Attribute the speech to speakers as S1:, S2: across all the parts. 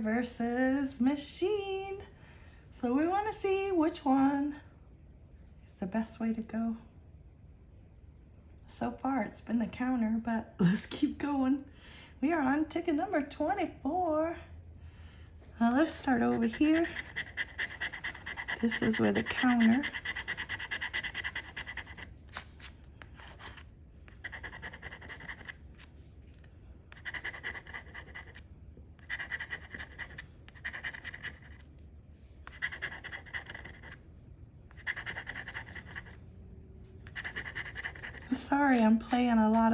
S1: versus machine. So we want to see which one is the best way to go. So far it's been the counter, but let's keep going. We are on ticket number 24. Now let's start over here. This is where the counter. Sorry, I'm playing a lot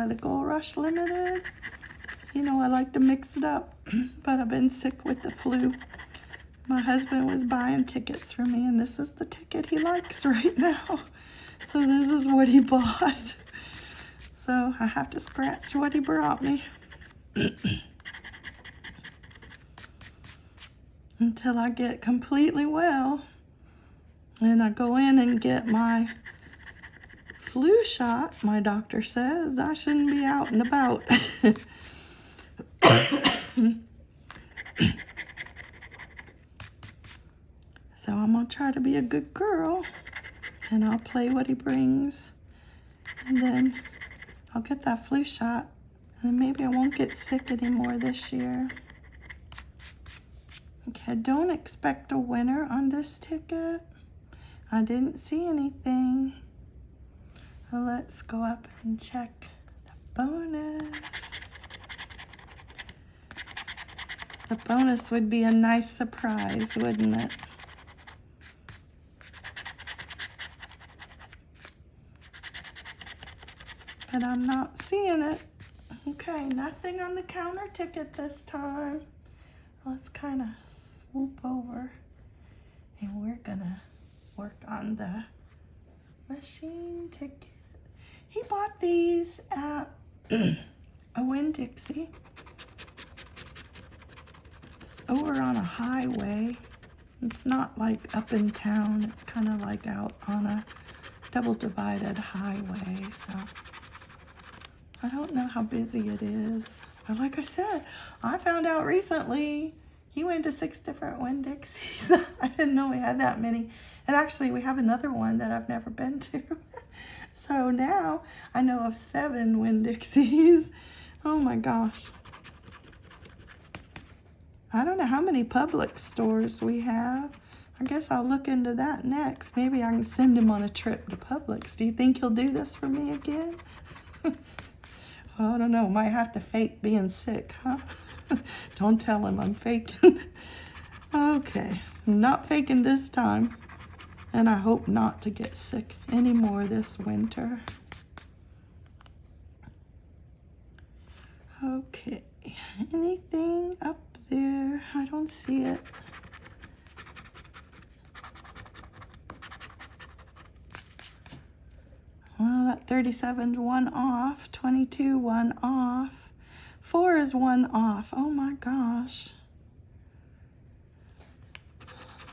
S1: Rush Limited. You know, I like to mix it up, but I've been sick with the flu. My husband was buying tickets for me, and this is the ticket he likes right now. So this is what he bought. So I have to scratch what he brought me. Until I get completely well. And I go in and get my flu shot, my doctor says. I shouldn't be out and about. so I'm going to try to be a good girl. And I'll play what he brings. And then I'll get that flu shot. And maybe I won't get sick anymore this year. Okay, don't expect a winner on this ticket. I didn't see anything. So let's go up and check the bonus. The bonus would be a nice surprise, wouldn't it? But I'm not seeing it. Okay, nothing on the counter ticket this time. Let's kind of swoop over and we're gonna work on the machine ticket. He bought these uh, at a Winn-Dixie. It's over on a highway. It's not like up in town. It's kind of like out on a double divided highway. So I don't know how busy it is. But like I said, I found out recently he went to six different Winn-Dixies. I didn't know we had that many. And actually, we have another one that I've never been to. So now I know of seven Winn-Dixies. Oh my gosh. I don't know how many Publix stores we have. I guess I'll look into that next. Maybe I can send him on a trip to Publix. Do you think he'll do this for me again? I don't know. Might have to fake being sick, huh? don't tell him I'm faking. okay. I'm not faking this time. And I hope not to get sick anymore this winter. Okay, anything up there? I don't see it. Well, that 37 one off, 22 one off, 4 is one off. Oh my gosh.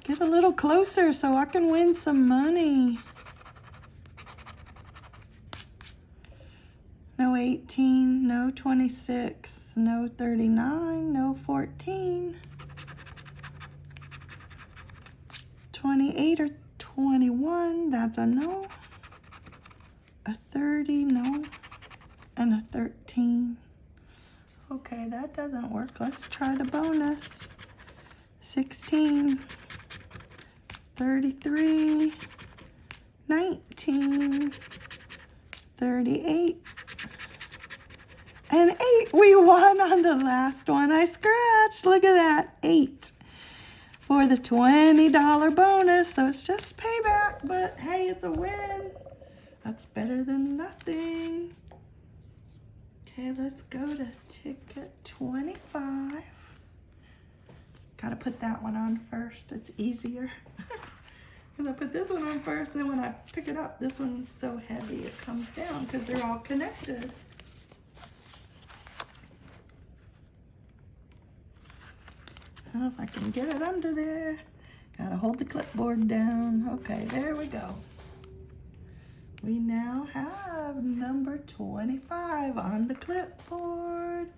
S1: Get a little closer so I can win some money. No 18, no 26, no 39, no 14. 28 or 21, that's a no. A 30, no. And a 13. Okay, that doesn't work. Let's try the bonus. 16. 33, 19, 38, and 8. We won on the last one I scratched. Look at that, 8 for the $20 bonus. So it's just payback, but hey, it's a win. That's better than nothing. Okay, let's go to ticket 25. Gotta put that one on first. It's easier. Because I put this one on first, then when I pick it up, this one's so heavy it comes down because they're all connected. I don't know if I can get it under there. Gotta hold the clipboard down. Okay, there we go. We now have number 25 on the clipboard.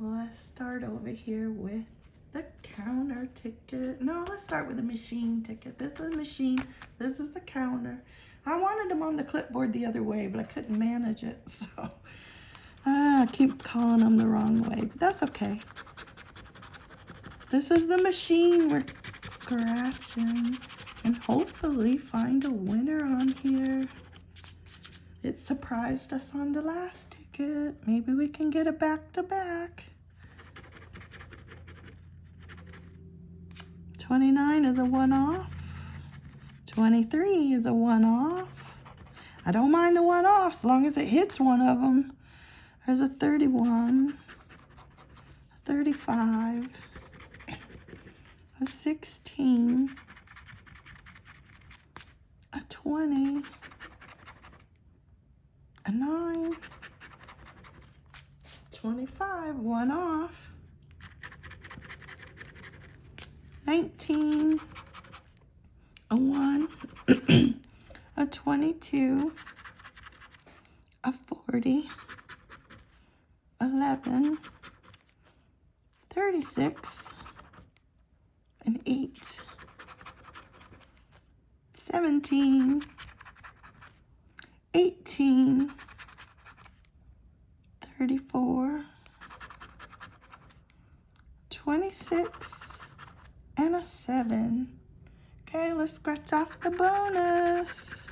S1: Let's start over here with the counter ticket. No, let's start with the machine ticket. This is a machine. This is the counter. I wanted them on the clipboard the other way, but I couldn't manage it. So uh, I keep calling them the wrong way, but that's okay. This is the machine we're scratching and hopefully find a winner on here. It surprised us on the last ticket. Maybe we can get a back-to-back. -back. 29 is a one-off. 23 is a one-off. I don't mind the one-off as long as it hits one of them. There's a 31, a 35, a 16, a 20, a 9, 25, one off, 19, a 1, a 22, a 40, 11, 36, an 8, 17, 18, 34, 26, and a 7. Okay, let's scratch off the bonus.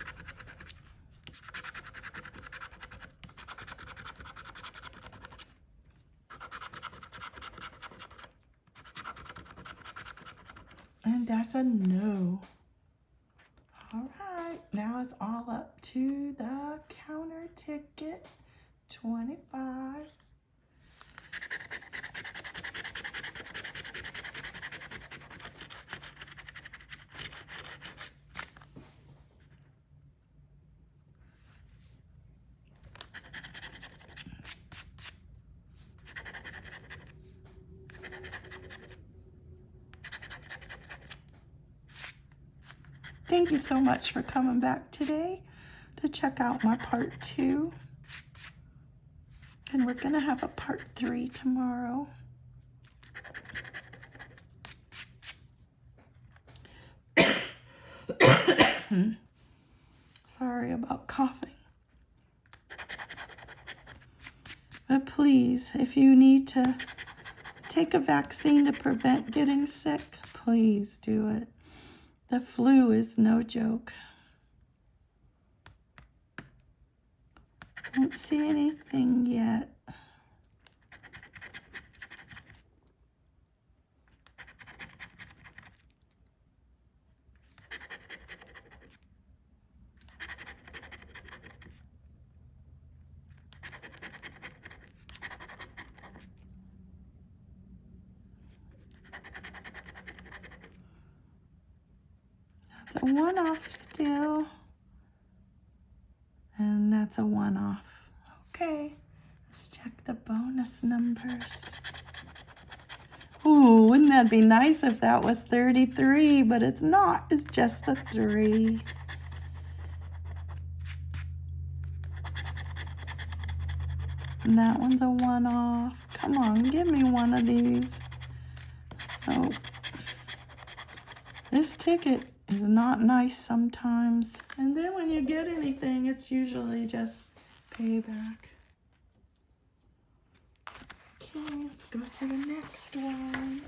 S1: And that's a no. All right, now it's all up to the counter ticket, 25. Thank you so much for coming back today to check out my part two. And we're going to have a part three tomorrow. Sorry about coughing. But please, if you need to take a vaccine to prevent getting sick, please do it. The flu is no joke. Don't see anything yet. That's a one-off still. And that's a one-off. Okay, let's check the bonus numbers. Ooh, wouldn't that be nice if that was 33, but it's not. It's just a 3. And that one's a one-off. Come on, give me one of these. Oh. This ticket is not nice sometimes. And then when you get anything, it's usually just payback. Okay, let's go to the next one.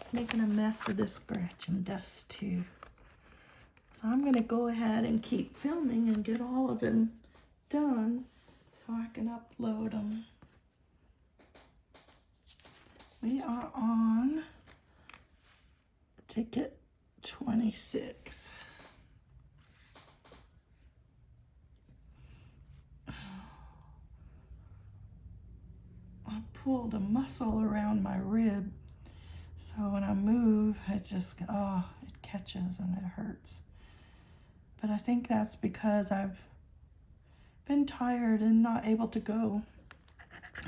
S1: It's making a mess of this scratch and dust too. So I'm going to go ahead and keep filming and get all of them done so I can upload them. We are on ticket 26. I pulled a muscle around my rib. So when I move, it just, oh, it catches and it hurts. But I think that's because I've been tired and not able to go.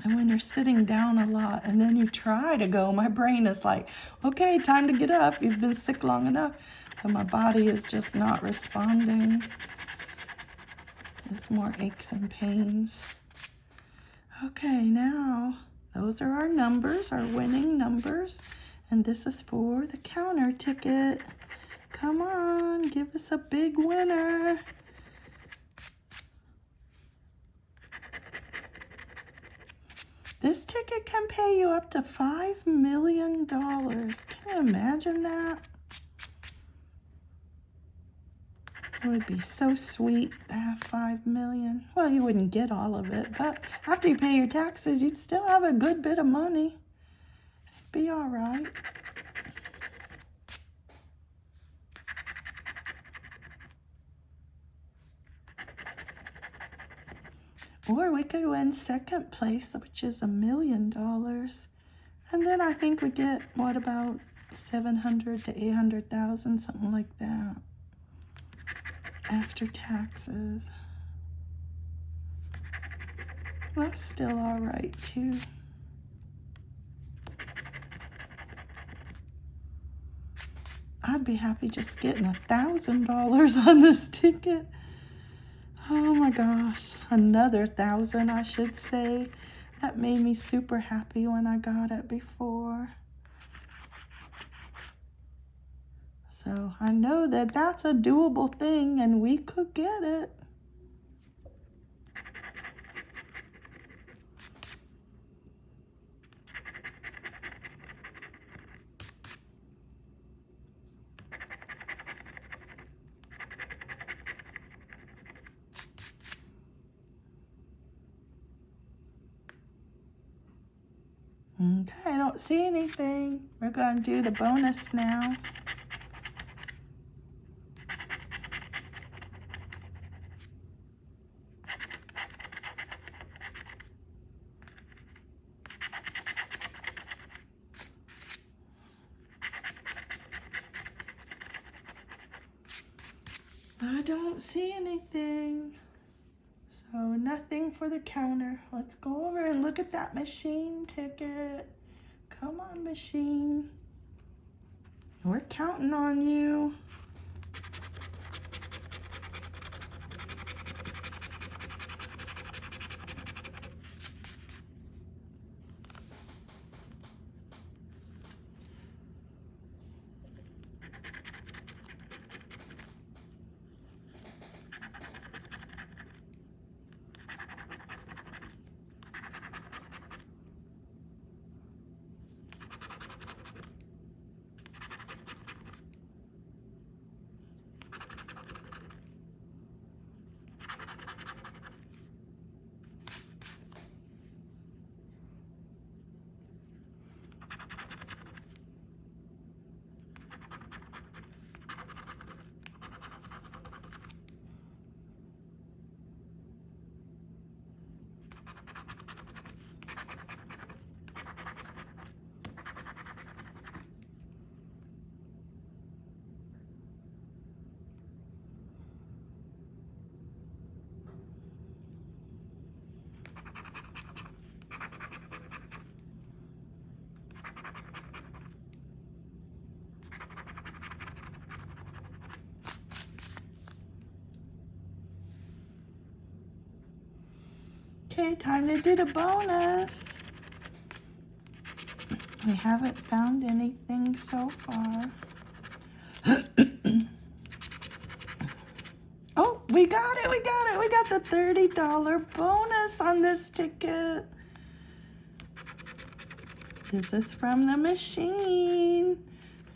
S1: And when you're sitting down a lot and then you try to go, my brain is like, okay, time to get up. You've been sick long enough. But my body is just not responding. It's more aches and pains. Okay, now those are our numbers, our winning numbers. And this is for the counter ticket. Come on, give us a big winner. This ticket can pay you up to $5 million. Can you imagine that? It would be so sweet to have 5 million. Well, you wouldn't get all of it, but after you pay your taxes, you'd still have a good bit of money. It'd be all right. Or we could win second place, which is a million dollars. And then I think we get, what about 700 to 800,000, something like that, after taxes. That's still all right, too. I'd be happy just getting a thousand dollars on this ticket. Oh my gosh, another thousand, I should say. That made me super happy when I got it before. So I know that that's a doable thing and we could get it. Okay, I don't see anything. We're going to do the bonus now. I don't see anything. So nothing for the counter. Let's go over and look at that machine ticket. Come on, machine. We're counting on you. Okay, time to do the bonus. We haven't found anything so far. oh, we got it, we got it. We got the $30 bonus on this ticket. This is from the machine.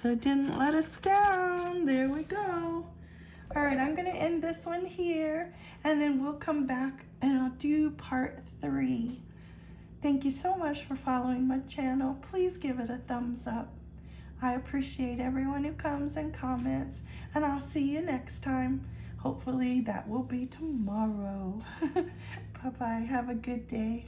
S1: So it didn't let us down. There we go. All right, I'm gonna end this one here and then we'll come back and I'll do part three. Thank you so much for following my channel. Please give it a thumbs up. I appreciate everyone who comes and comments and I'll see you next time. Hopefully that will be tomorrow. Bye-bye. Have a good day.